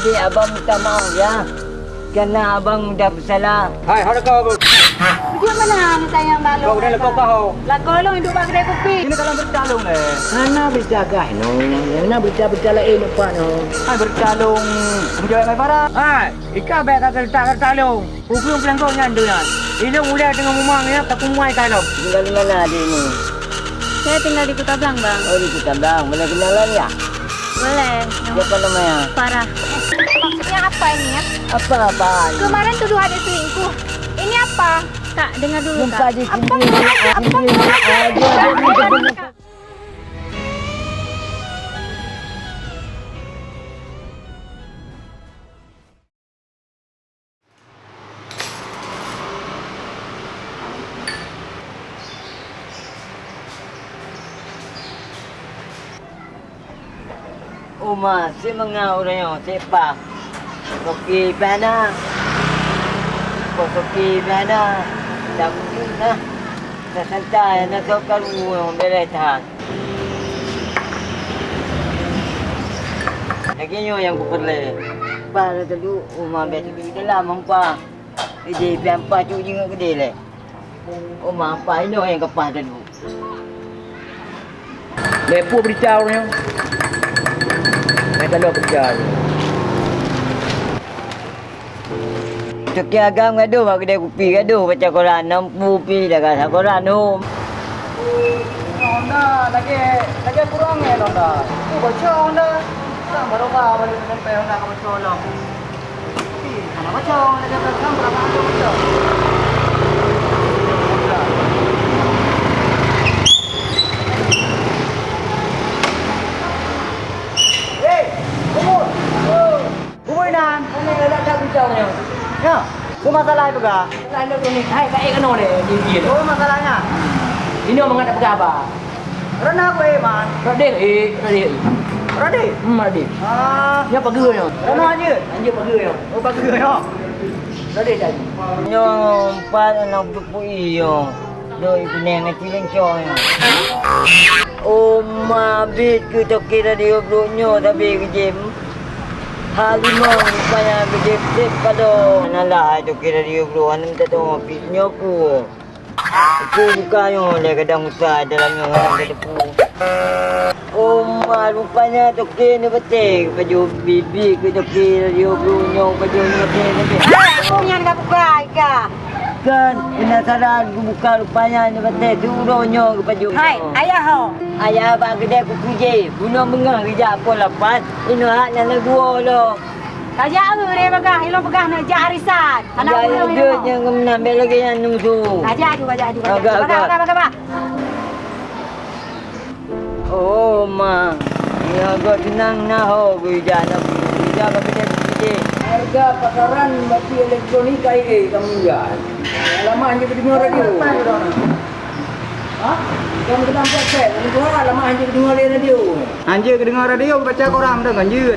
Adik, abang minta maaf ya. Kerana abang dah bersalah. Hai, ada kau. Dia mana ni sayang balong? Kau dah lekau kau. Lah kolong hidup bang kedai kopi. Ini kalau bercalung le. Mana berjaga no? Mana berjaga lain lupa no? Hai bercalung. Menjawab mai para. Hai, ikan bet tak letak bercalung. Hukum pelangkau nyandu ya. Ini mulai dengan mumang ya, tak kumai kalau. Tinggal di mana adik ni? Saya tinggal di Kota Blang bang. Oh di kita bang. Boleh kenalan ya? Boleh. Siapa namanya? Parah. Maksudnya apa ini ya? Apa apa? Kemarin tuduh ada selingkuh. Ini apa? Kak, dengar dulu kak. di Apa? sini. Apa? Aduh, aduh, Uma, si mga siapa? Koki pana. Koki pana. Dah mungkin lah. Dah santai, nak kau kalu yang beres tahan. Lagi nyo yang kuperle. Para dulu, uma biasa pergi dalam hampa. Ide tu je dengan kedai le. Uma hampa ini yang kepah dulu. Lepo beritahu ni. Mai kalau bercalung. Cuki agam gaduh mak kedai kopi gaduh baca Quran nampu pi dah kata Quran tu. Honda lagi lagi kurang ya Honda. Tu baca Honda. Tak baru ba balik sampai Honda ke baca lah. Tapi kalau baca lagi belakang berapa ada baca. Hey, kumur. Kumur nan. Mana ada tak bincang ni? Ya. Tu ga? Lalu tu ni hai kai kena ni dia dia. Oh masalahnya. Ini orang mengada apa? Rana aku eh man. Radik eh, radik. Ready? Hmm, radik. Ah, Dia pergi ni. Rana aja. Anjir pergi ni. Oh bagi ya. Radik dah. Yo, empat anak berpui yo. Doi pening dengan ciling cong yo. Oh, mabit ke toki radio blonyo tapi kejem. Halimong rupanya kejem sip kado. Nala toki radio blo anu minta tu pitnyo ku. Aku buka yo le kadang usah dalam yo orang depu. Oh, ma rupanya toki ni betul. Baju bibi ke toki radio blonyo baju ni betul ni. Aku yang dah buka Ika. Kan, penasaran aku buka rupanya ni betul. Turunnya ke baju. Hai, ayah ho. Ayah abang kedai aku kerja. Bunuh mengang kerja apa lapan. Ini hak yang lagu lo. Kajak aku dia begah, ilo begah nak jak arisan. Anak aku yang ni. duit yang kau menambil lagi yang nusu. Kajak aku, kajak aku. Agak, Begah, agak. begah, begah, begah. Oh, ma. Ya, kau senang nak ho kerja nak kerja kau kedai kerja. Harga pasaran batu elektronik KIA kamu jual. Lama hanya kedengar radio. Ha? Kamu kena buat set. Kamu jual lama hanya kedengar radio. Hanya kedengar radio baca koran dah ganjut.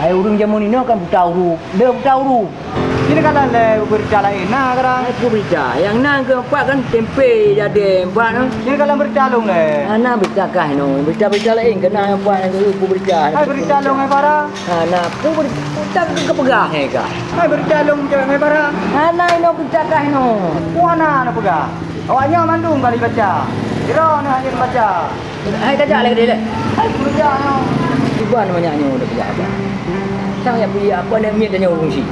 Hai urung jamu ni nak kan buta uru. Dia buta uru. Ini kata le berjalan enak sekarang. Aku berita. Yang nak ke empat kan tempe jadi empat no. Ini kalau bercalung le. Anak berita kah no. Berita-berita lain kena empat yang aku berita. Hai bercalung hai para. Anak aku berita ke kepegah eh kah. Hai bercalung cewek hai para. Anak ini berita kah no. Puana nak pegah. Awaknya mandung kali baca. Kira ni hanya baca. Hai kajak lagi dia. Hai kerja no. Ibu namanya nyo dah kerja apa. Sang yang beli apa nak miet dan urung si.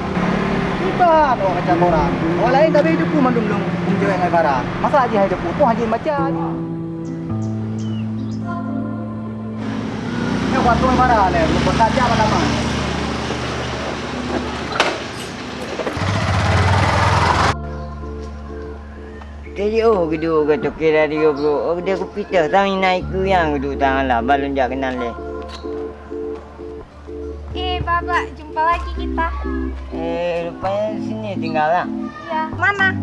Kita tu baca koran. Orang lain tapi hidup pun mandung dong. Cewek hai para. Masa aja hidup pun hanya baca. Ni waktu hai para le. Lupa saja mana Jadi oh kedua ke toki radio bro. Oh dia aku pita tang naik ke yang kedua tangan lah balon jak kenal le. Baba, jumpa lagi kita. Eh rupanya sini tinggal lah. Ya, mana?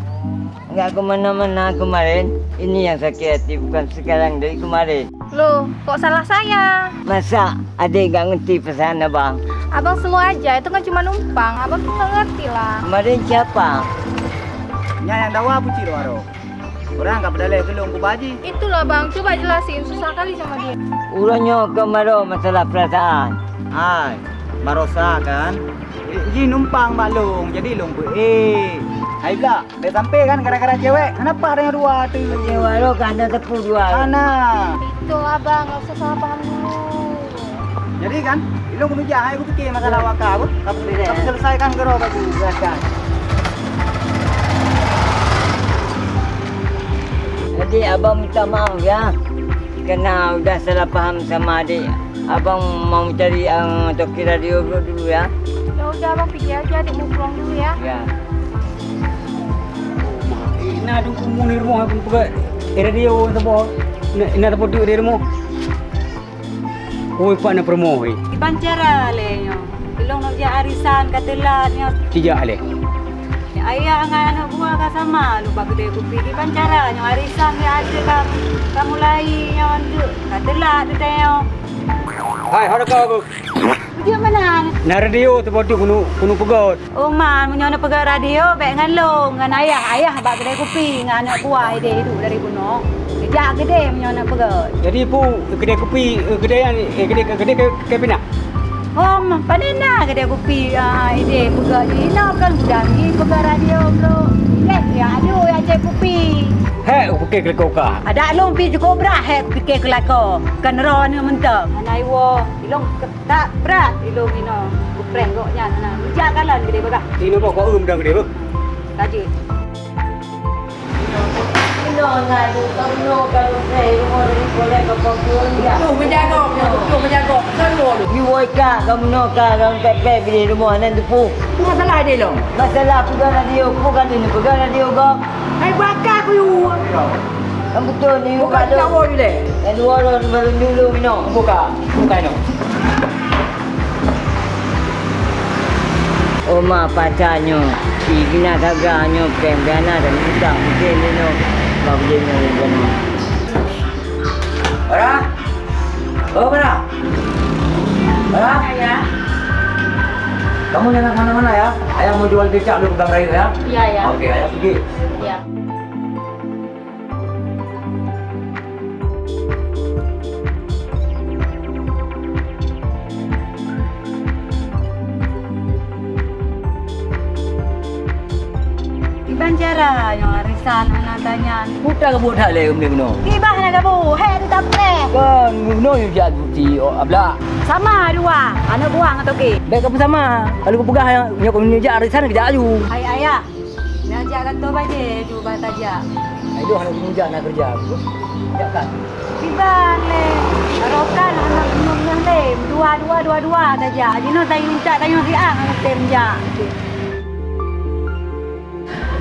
Enggak ke mana-mana kemarin. Ini yang sakit hati bukan sekarang dari kemarin. Loh, kok salah saya? Masa adik gak ngerti pesan abang? Abang semua aja, itu kan cuma numpang. Abang tuh nggak ngerti lah. Kemarin siapa? Nya yang dawa puci lo aro. Orang enggak pedale gelung ku baji. Itulah bang, coba jelasin. Susah kali sama dia. Urangnya kemarin masalah perasaan. Hai. Barosa kan. Ji numpang Mak Long. Jadi Long pun eh. Hai pula, dah sampai kan gara-gara cewek. Kenapa ada yang dua tu? Cewa lo kan ada tepu dua. Ana. Itu abang, nggak usah salah paham dulu. Jadi kan, Ilong kena jahat aku fikir masalah wakar aku. Kamu kamu selesaikan gero baju belakang. Jadi abang minta maaf ya. Kena udah salah faham sama adik. Abang mau cari yang uh, toki radio dulu, dulu ya. Ya udah abang pergi aja, adik mau pulang dulu ya. Ya. Ina ada kumu ni rumah aku pegak radio tempo. Ina ina tempo tu di rumah. Oi pak na promo oi. Ibancara le. Ilong nak dia arisan katelat nyo. Tijak le. Ayah dengan anak buah ka sama. Lupa gede kupi di bancara nyo arisan dia ada kam. Kamu lai nyo antu. Katelat tu nyo. Hai, hada kau aku. Dia mana? Na radio tu kunu kunu pegat. Oh man, menyo na pegang radio baik dengan long dengan ayah. Ayah bak gede kupi dengan anak buah ide hidup dari kuno. Dia gede menyo na pegang. Jadi pu kedai kopi kedai yang eh kedai kedai ke pina. Om, panena gede kupi ah ide pegang ni. Nak kan budak ni pegang radio bro. Eh, ya aduh ya kupi. Aku ke kau ka. Ada long pi cukup berat hek fikir kelako. Kan ro ni mentang. Anai wo, ilong tak berat ilong ino. Kupreng kok nya na. Bijak kalan gede bagah. Ini kau um dah kedai bu? Taji. Ino na du kamu kalau saya rumah ni boleh ke pokok ya. Tu menjaga, tu menjaga. Kan wo lu. Ni woi ka kamu no ka kamu pepe di rumah nan tu pu. Masalah dia long. Masalah pegang radio, bukan ni pegang radio kau. Hai bakar ku you. Kamu betul ni Bukan kalau jawa you le. dan dua orang baru dulu minum. Buka. Buka ini. Oma pacarnya, Igna kagaknya, pembiana dan hutang. Mungkin dia no. Baru dia no. dia no. Bara. Oh, bara. Bara. Ya. Kamu jangan mana-mana ya. Ayah mau jual becak dulu pegang raya ya. Ya ya. Okey, ayah pergi. Ya. Banjara yang arisan anak tanya. Buta ke buta le um ni Kibah nak kamu, hei tu tak boleh. Kan you jat buti oh abla. Sama dua, anak buah atau ke? Baik apa sama? Kalau kau pegang yang yang kau menjak arisan kita aju. Hai ayah, ni ajak kata baje, cuba tajak. Aduh anak menjak nak kerja. Ya kan. Kibah le, arokan anak minum yang lem, dua dua dua dua tajak. Jino tayo minta tayo si ang anak tem jak.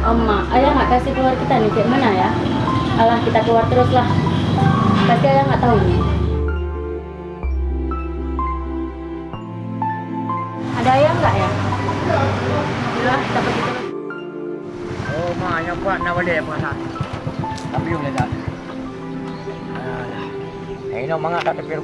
Oma, ayah nggak kasih keluar kita nih, kayak mana ya? Alah kita keluar terus lah. Tapi ayah nggak tahu nih. Ada ayah enggak ya? Kita pergi terus. Oh, ma, yang buat nak balik nak? Tapi you dah. Eh, no, mangak tak tepi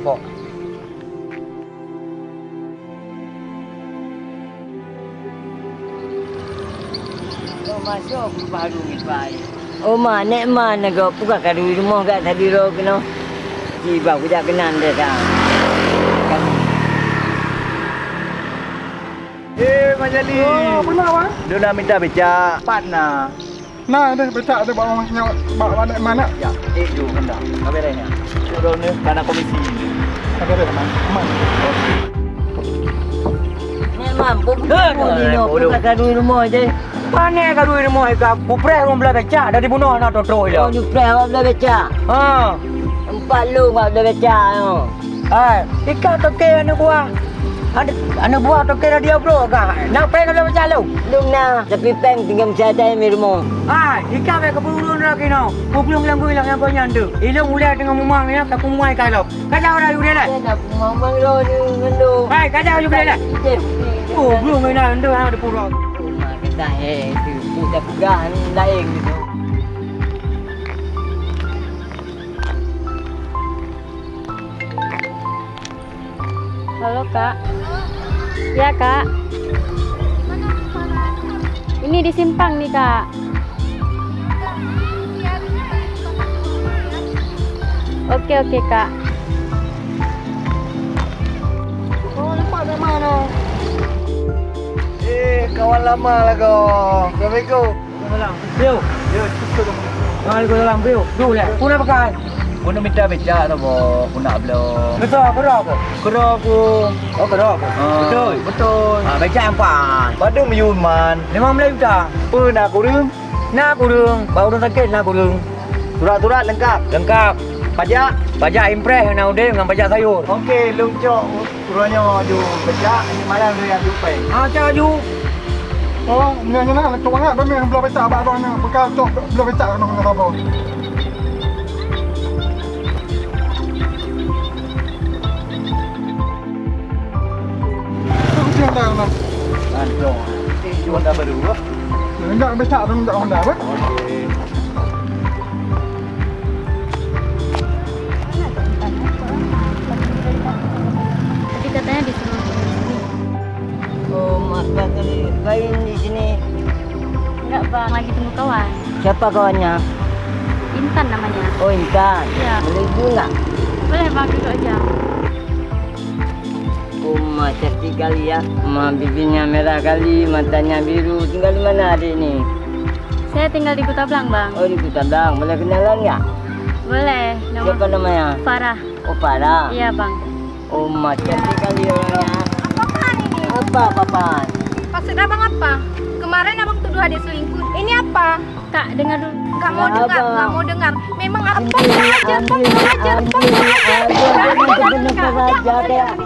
masuk aku baru ni baik. Oh, ma, nek mana kau buka kadu rumah kat tadi ro kena. Tiba aku tak kenal dia dah. Eh, Majali. Oh, benar bang. Dia nak minta becak partner. Nah, ada becak ada bawa masnya bawa mana mana. Ya, eh tu hendak. Apa dia ni? Suruh ni dana komisi. Ada ada mana? Mana? Nek mampu kau ni no buka kadu rumah je. Mana kau duit rumah ikap? Bupre orang belah becak dari bunuh anak toto Oh, dia. ni pre awak dah baca. Ha. Empat lu awak dah baca. Oh. Hai, ikat toke anak buah. Ada anak buah toke radio bro kah? Nak prank kalau becak lu. Lung na, tapi peng tinggal mencatai mi rumah. Hai, ikat ke keburu lagi no. Belum bilang gue yang kau nyandu. Ilmu mulai dengan mumang ya, tak kumai kalau. Kacau orang you dia. Nak ngomong lo ni ngendo. Hai, kacau you dia. Oh, belum main anda ada pura. Lain gitu. Halo kak. Ya kak. Ini di simpang nih kak. Oke oke kak. Kawan lama lah kau. Assalamualaikum. Biu. Ya, cukup dah. Waalaikumsalam Biu. Dulu ya. Kau nak pakai? Pun minta becak tu boh. Pun nak belum. Betul kerap ke? Kerap aku. Oh kerap ke? Betul. Betul. Ah, baca empat. Pada meyun man. Lima Melayu tak? Apa nak kurung? Nak kurung. Baru orang sakit nak kurung. Surat-surat lengkap. Lengkap. Pajak. Pajak impress yang udah dengan pajak sayur. Okey, luncok. Kurangnya ju becak ini malam tu yang jumpai. Ah, cak ju. Oh, ni ni nak bangat benda yang belum becak abang abang ni. Bekal cok belum becak nak nak apa. Siapa dah nak? Aduh. Eh, jual dah baru. ah. Enggak becak tu enggak Honda apa? Kain di sini. Enggak bang, lagi tunggu kawan. Siapa kawannya? Intan namanya. Oh, Intan. Iya. Boleh juga. Boleh bang, duduk aja. Oh, mas cantik kali ya. Ma bibirnya merah kali, matanya biru. Tinggal di mana adik ni? Saya tinggal di Kota Blang bang. Oh, di Kutandang. Boleh kenalan nggak? Boleh. Nama Siapa namanya? Farah. Oh, Farah. Iya bang. Oh, mas cantik kali orangnya. Apaan ini? Apa, papan? Maksud abang apa? Kemarin abang tuduh adik selingkuh. Ini apa? Kak, dengar dulu. Gak mau Ya, dengar, Abang. gak mau dengar. Memang apa Ambil, aja, ambil, apa aja, apa ambil, aja. ambil, Jangan